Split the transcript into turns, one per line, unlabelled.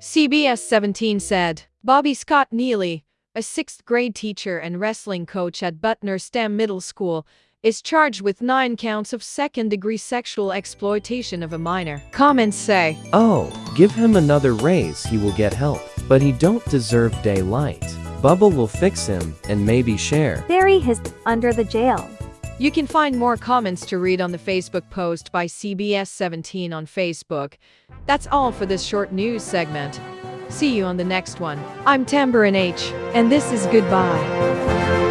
CBS 17 said Bobby Scott Neely, a sixth grade teacher and wrestling coach at Butner STEM Middle School, is charged with nine counts of second degree sexual exploitation of a minor. Comments say,
Oh, give him another raise, he will get help. But he don't deserve daylight. Bubble will fix him and maybe share.
Bury his under the jail.
You can find more comments to read on the Facebook post by CBS 17 on Facebook. That's all for this short news segment. See you on the next one. I'm Tambourine H, and this is Goodbye.